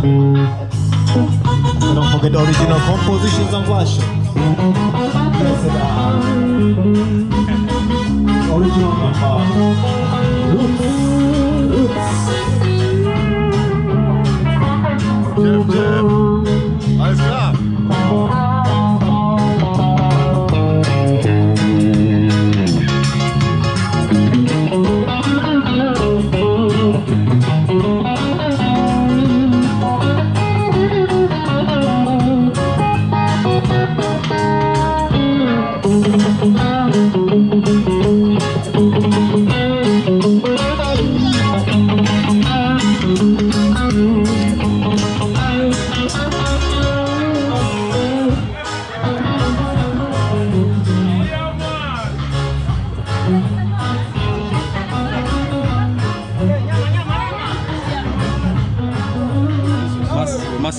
So don't forget the original compositions and version. Blessed original number. Roots. Roots. Chef, Chef. Alles klar.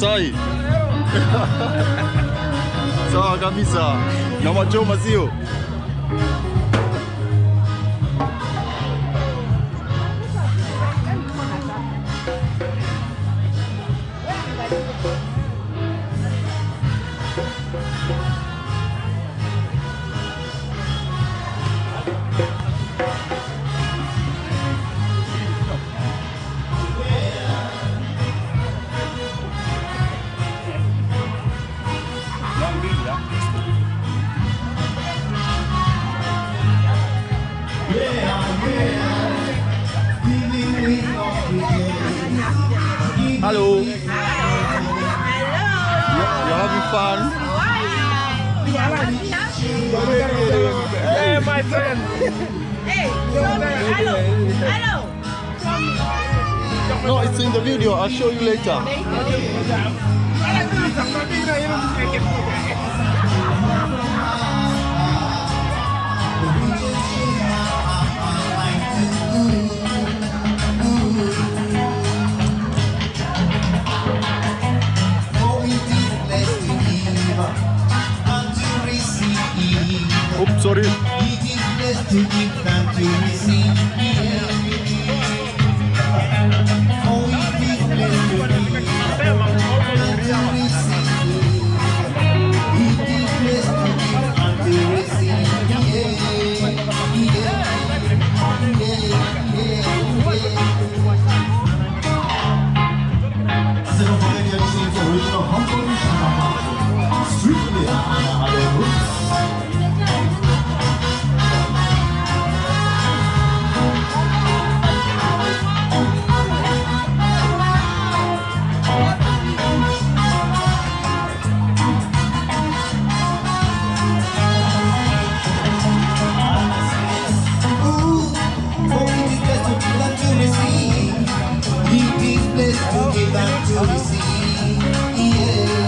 Masai. Sawa kabisa. Na machoma sio? Fun? Hey, my friend. Hey, hello, hello. No, it's in the video. I'll show you later. Yeah. back to the sea. Yeah.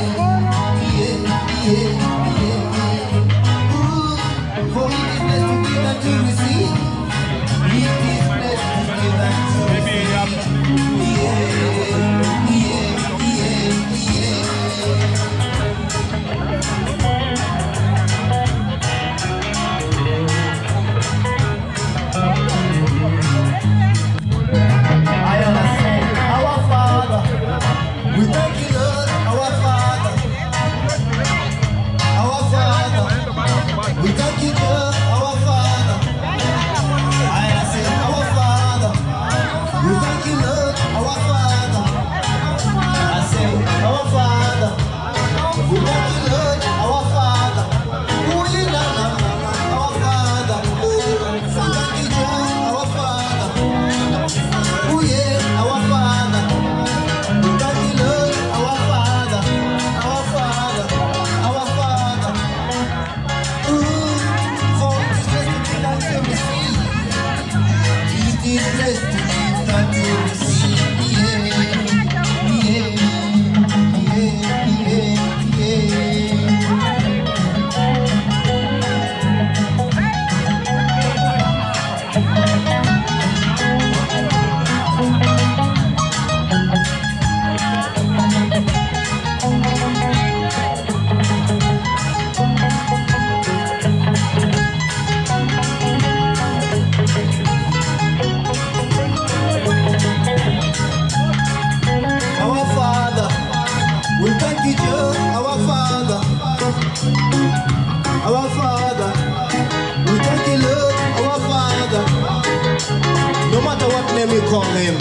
Call him.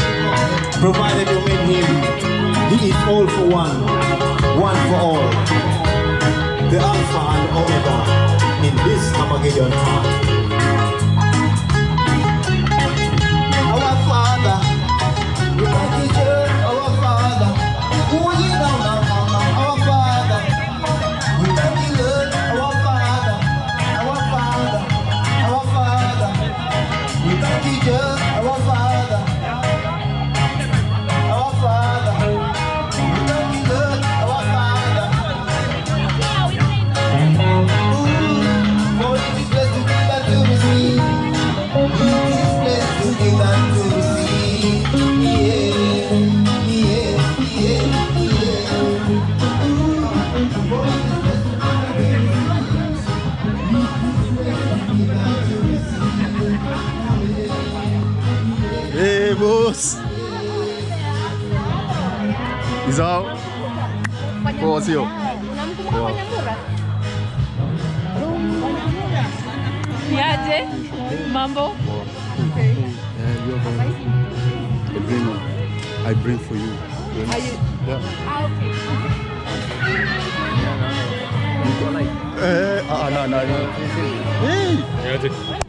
Provided you meet him, he is all for one, one for all. The Alpha and Omega in this Armageddon time. Isao. Poa sio? Niaje? Mambo? Yeah, you're going. I bring, I bring for you. Are you? Yeah. Ah, okay. Eh, ah, no, no, no. Hey,